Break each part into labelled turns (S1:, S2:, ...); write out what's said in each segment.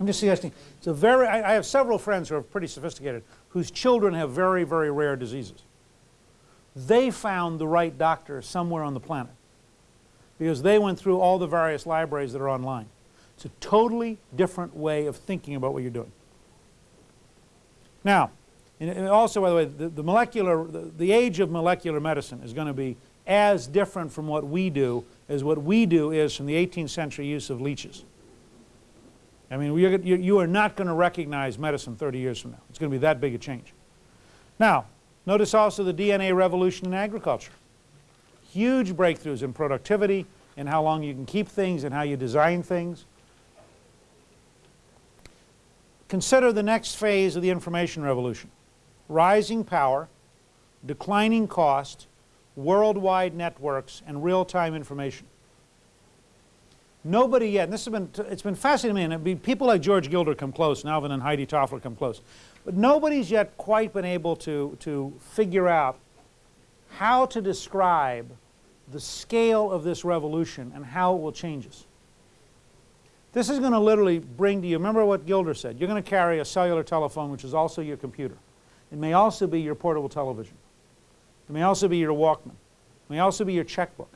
S1: I'm just suggesting, it's a very, I, I have several friends who are pretty sophisticated whose children have very, very rare diseases. They found the right doctor somewhere on the planet because they went through all the various libraries that are online. It's a totally different way of thinking about what you're doing. Now, and also, by the way, the, the molecular, the, the, age of molecular medicine is going to be as different from what we do as what we do is from the 18th century use of leeches. I mean, you, you are not going to recognize medicine 30 years from now. It's going to be that big a change. Now, notice also the DNA revolution in agriculture. Huge breakthroughs in productivity, in how long you can keep things, and how you design things. Consider the next phase of the information revolution. Rising power, declining cost, worldwide networks, and real-time information. Nobody yet, and this has been, it's been fascinating to me, and people like George Gilder come close, Alvin and Heidi Toffler come close. But nobody's yet quite been able to, to figure out how to describe the scale of this revolution and how it will change us. This is going to literally bring to you, remember what Gilder said, you're going to carry a cellular telephone which is also your computer. It may also be your portable television. It may also be your Walkman. It may also be your checkbook.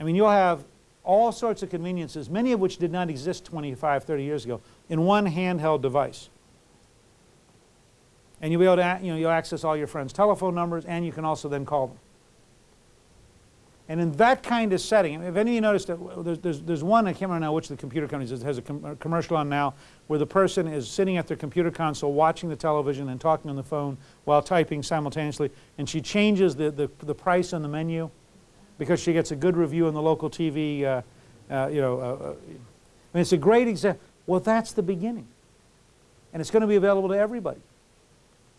S1: I mean, you'll have all sorts of conveniences, many of which did not exist 25, 30 years ago, in one handheld device. And you'll be able to, you know, you'll access all your friends' telephone numbers, and you can also then call them. And in that kind of setting, if any of you noticed that there's, there's, there's one, I can't remember now which of the computer companies has a, com a commercial on now, where the person is sitting at their computer console watching the television and talking on the phone while typing simultaneously, and she changes the, the, the price on the menu because she gets a good review on the local TV, uh, uh, you know, uh, uh, it's a great example. Well, that's the beginning. And it's going to be available to everybody.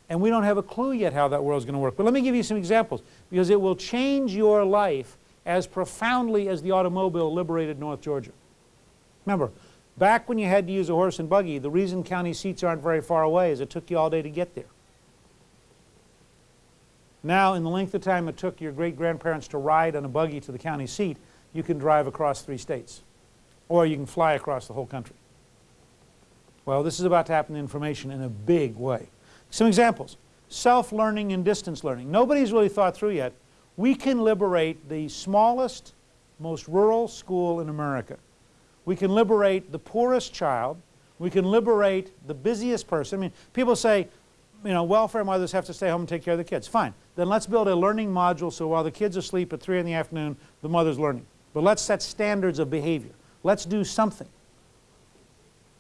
S1: And we don't have a clue yet how that world is going to work. But let me give you some examples because it will change your life as profoundly as the automobile liberated North Georgia. Remember, back when you had to use a horse and buggy, the reason county seats aren't very far away is it took you all day to get there. Now, in the length of time it took your great-grandparents to ride on a buggy to the county seat, you can drive across three states. Or you can fly across the whole country. Well, this is about to happen to information in a big way. Some examples. Self-learning and distance learning. Nobody's really thought through yet we can liberate the smallest, most rural school in America. We can liberate the poorest child. We can liberate the busiest person. I mean, people say, you know, welfare mothers have to stay home and take care of the kids. Fine. Then let's build a learning module so while the kids are asleep at 3 in the afternoon, the mother's learning. But let's set standards of behavior. Let's do something.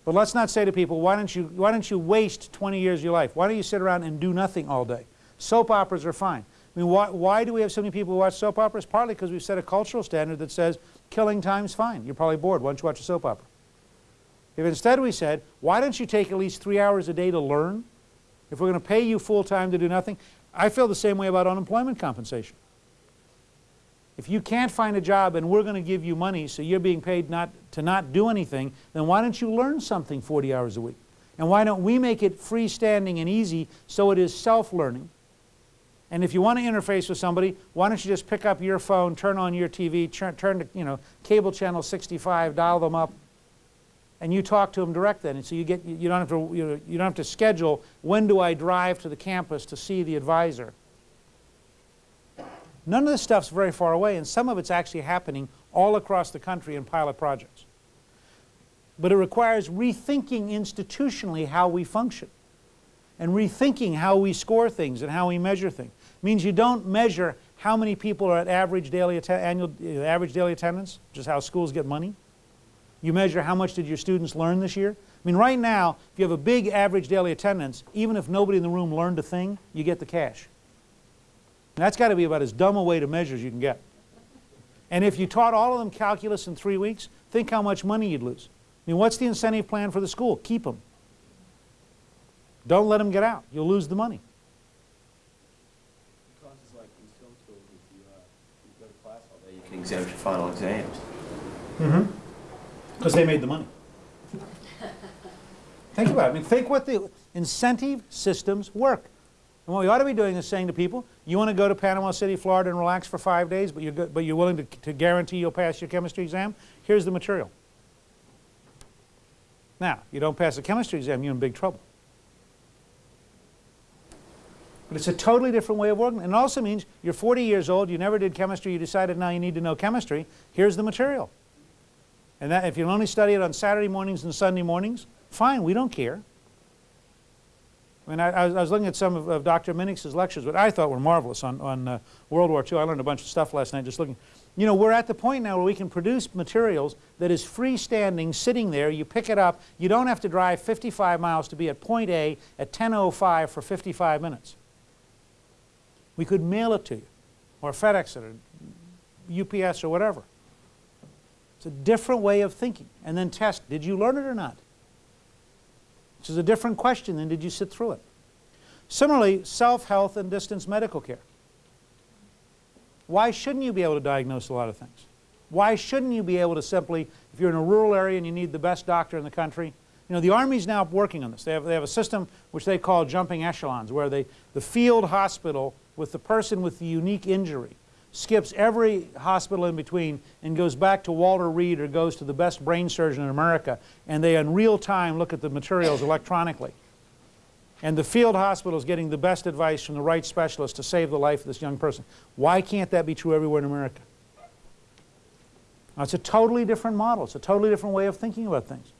S1: But let's not say to people, why don't you, why don't you waste 20 years of your life? Why don't you sit around and do nothing all day? Soap operas are fine. I mean, why, why do we have so many people who watch soap operas? Partly because we've set a cultural standard that says killing time's fine. You're probably bored. Why don't you watch a soap opera? If instead we said, why don't you take at least three hours a day to learn? If we're going to pay you full time to do nothing, I feel the same way about unemployment compensation. If you can't find a job and we're going to give you money so you're being paid not to not do anything, then why don't you learn something 40 hours a week? And why don't we make it freestanding and easy so it is self-learning? And if you want to interface with somebody, why don't you just pick up your phone, turn on your TV, turn, turn to you know, cable channel 65, dial them up, and you talk to them direct then. And so you, get, you, don't have to, you, you don't have to schedule, when do I drive to the campus to see the advisor? None of this stuff's very far away, and some of it's actually happening all across the country in pilot projects. But it requires rethinking institutionally how we function and rethinking how we score things and how we measure things It means you don't measure how many people are at average daily, annual, uh, average daily attendance, which is how schools get money. You measure how much did your students learn this year. I mean, right now, if you have a big average daily attendance, even if nobody in the room learned a thing, you get the cash. And that's got to be about as dumb a way to measure as you can get. And if you taught all of them calculus in three weeks, think how much money you'd lose. I mean, what's the incentive plan for the school? Keep them. Don't let them get out. You'll lose the money.
S2: exempt your final exams.
S1: Mm-hmm. Because they made the money. think about it. I mean, think what the incentive systems work. And what we ought to be doing is saying to people, you want to go to Panama City, Florida and relax for five days, but you're, good, but you're willing to, to guarantee you'll pass your chemistry exam? Here's the material. Now, you don't pass the chemistry exam, you're in big trouble. But it's a totally different way of working. And it also means you're 40 years old, you never did chemistry, you decided now you need to know chemistry. Here's the material. And that, if you only study it on Saturday mornings and Sunday mornings, fine, we don't care. I mean, I, I was- I was looking at some of, of Dr. Minix's lectures, what I thought were marvelous on, on uh, World War II. I learned a bunch of stuff last night just looking. You know, we're at the point now where we can produce materials that is freestanding, sitting there. You pick it up. You don't have to drive 55 miles to be at point A at 10.05 for 55 minutes. We could mail it to you, or FedEx it, or UPS, or whatever. It's a different way of thinking. And then test, did you learn it or not? Which is a different question than did you sit through it. Similarly, self-health and distance medical care. Why shouldn't you be able to diagnose a lot of things? Why shouldn't you be able to simply, if you're in a rural area and you need the best doctor in the country, you know, the Army's now working on this. They have, they have a system which they call jumping echelons, where they, the field hospital with the person with the unique injury skips every hospital in between and goes back to Walter Reed or goes to the best brain surgeon in America, and they in real time look at the materials electronically. And the field hospital is getting the best advice from the right specialist to save the life of this young person. Why can't that be true everywhere in America? Now, it's a totally different model. It's a totally different way of thinking about things.